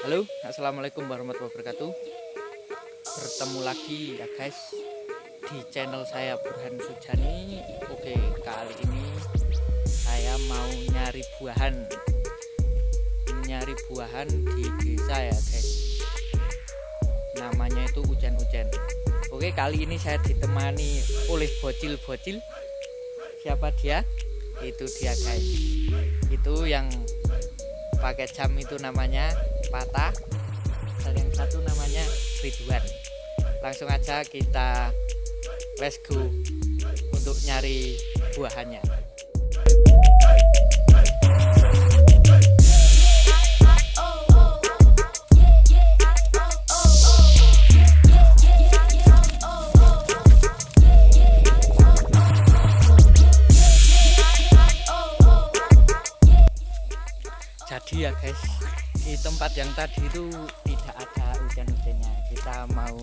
Halo, assalamualaikum warahmatullahi wabarakatuh. Bertemu lagi ya guys di channel saya Burhan Sujani. Oke, kali ini saya mau nyari buahan, nyari buahan di desa ya guys. Namanya itu hujan-hujan. Oke, kali ini saya ditemani oleh bocil-bocil. Siapa dia? Itu dia guys. Itu yang pakai jam itu namanya patah. Dan yang satu namanya Ridwan langsung aja kita let's go untuk nyari buahannya jadi ya guys. Di tempat yang tadi itu tidak ada hujan-hujannya. Kita mau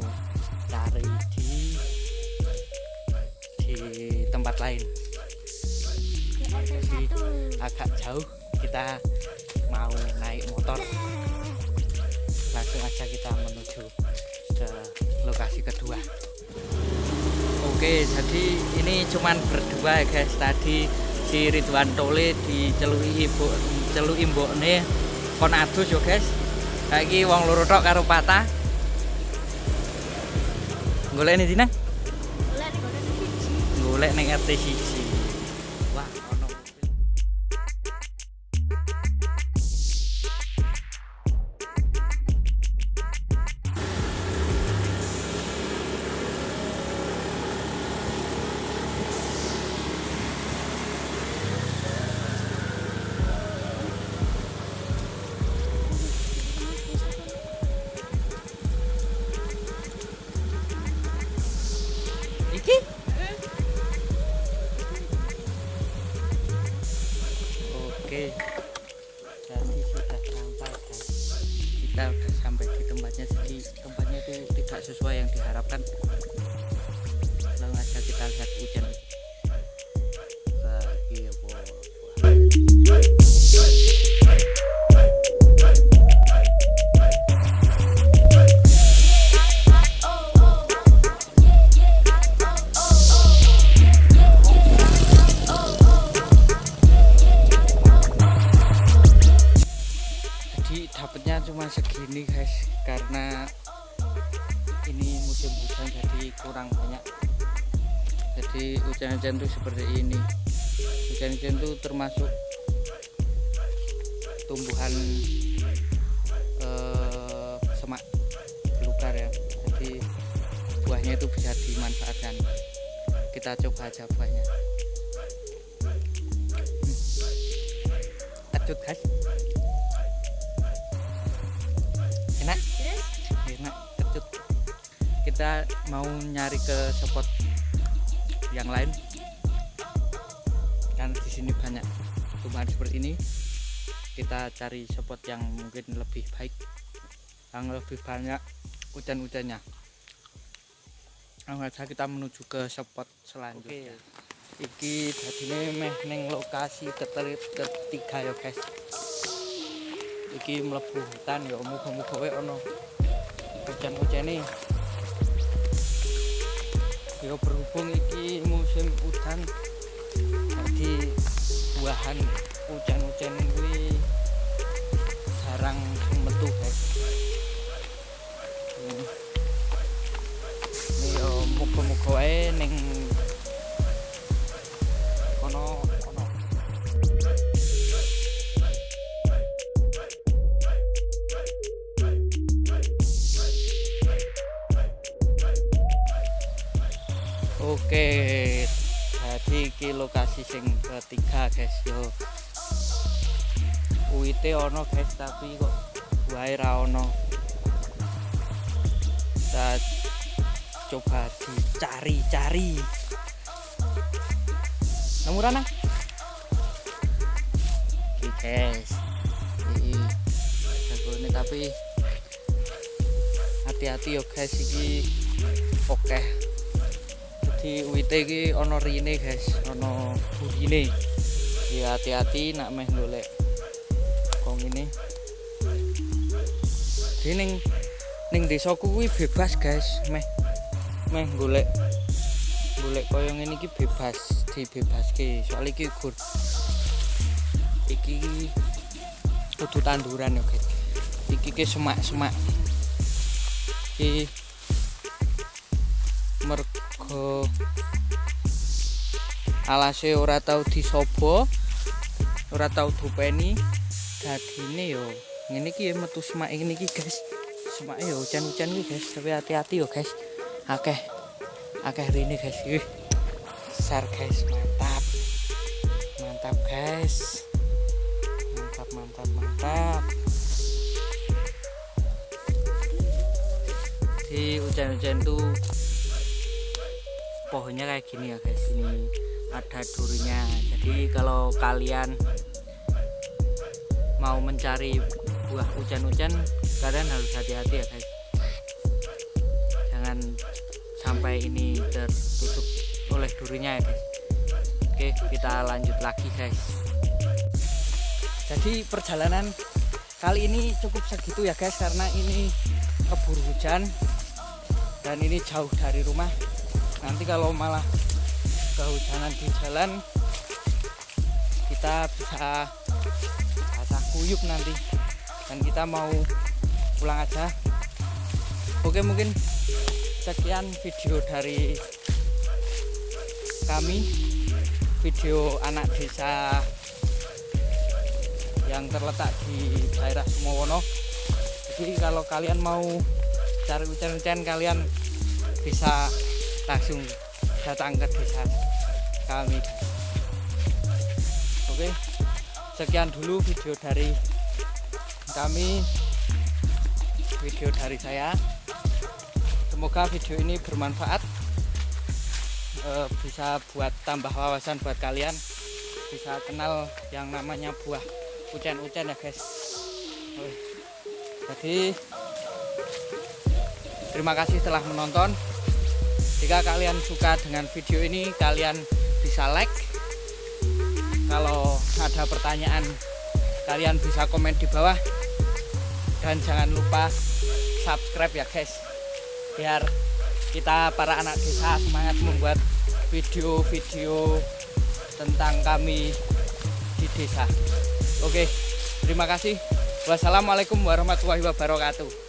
cari di di tempat lain. Jadi agak jauh kita mau naik motor. Langsung aja kita menuju ke lokasi kedua. Oke jadi ini cuman berdua ya guys. Tadi si Ridwan Tole dicelui ibu celui mbokne kon adus yo guys. Saiki wong loro tok karo patah. Golek ini dina golek ning RT 1 oke cuma segini guys karena ini musim hujan jadi kurang banyak. Jadi hujan-hujan tuh seperti ini. Hujan-hujan tuh termasuk tumbuhan eh, semak belukar ya. Jadi buahnya itu bisa dimanfaatkan. Kita coba aja buahnya. Hmm. guys kita mau nyari ke spot yang lain. Kan di sini banyak tumbuhan seperti ini. Kita cari spot yang mungkin lebih baik yang lebih banyak hujan-hujannya. Langsung kita menuju ke spot selanjutnya. Iki jadi meh neng lokasi keterit ketiga ya guys. Iki mlebu hutan ya muga-muga wae ono hujan-hujane ya berhubung iki musim hujan jadi buahan hujan-hujan kuwi jarang metu guys Hmm. ini ya muga-muga wae ning kono Oke, jadi iki lokasi sing ketiga guys yo. Uite ono guys tapi kok wae ono. Kita coba dicari-cari. Nemu ra nang? Iki guys. Jagone tapi hati-hati yo guys iki oke jadi wite iki ana rine guys. Ana burine. Ya hati-hati nak meh golek kong ini. Jadi ning ning kuwi bebas guys. Meh meh golek golek koyo ngene iki bebas dibebaske soal iki gur iki kudu tanduran ya guys. Iki ke semak-semak. Iki mergo alase ora tau disobo ora tau dupeni. Dadine yo ngene iki metu semak ngene iki guys. Semak yo hujan-hujan iki guys. Tapi hati-hati yo guys. Akeh akeh rene guys. Wih. besar guys. Mantap. Mantap guys. Mantap mantap mantap. Di hujan-hujan tuh pohonnya kayak gini ya guys ini ada durinya. Jadi kalau kalian mau mencari buah hujan-hujan kalian harus hati-hati ya guys. Jangan sampai ini tertutup oleh durinya ya guys. Oke kita lanjut lagi guys. Jadi perjalanan kali ini cukup segitu ya guys karena ini keburu hujan dan ini jauh dari rumah nanti kalau malah kehujanan di jalan kita bisa basah kuyup nanti. Dan kita mau pulang aja. Oke mungkin sekian video dari kami. Video anak desa yang terletak di daerah Sumowono. Jadi kalau kalian mau cari hujan-hujan kalian bisa langsung datang ke desa kami. Oke sekian dulu video dari kami video dari saya. Semoga video ini bermanfaat e, bisa buat tambah wawasan buat kalian bisa kenal yang namanya buah ucen-ucen ya guys. Jadi Terima kasih telah menonton. Jika kalian suka dengan video ini, kalian bisa like. Kalau ada pertanyaan, kalian bisa komen di bawah. Dan jangan lupa subscribe ya guys. Biar kita para anak desa semangat membuat video-video tentang kami di desa. Oke, terima kasih. Wassalamualaikum warahmatullahi wabarakatuh.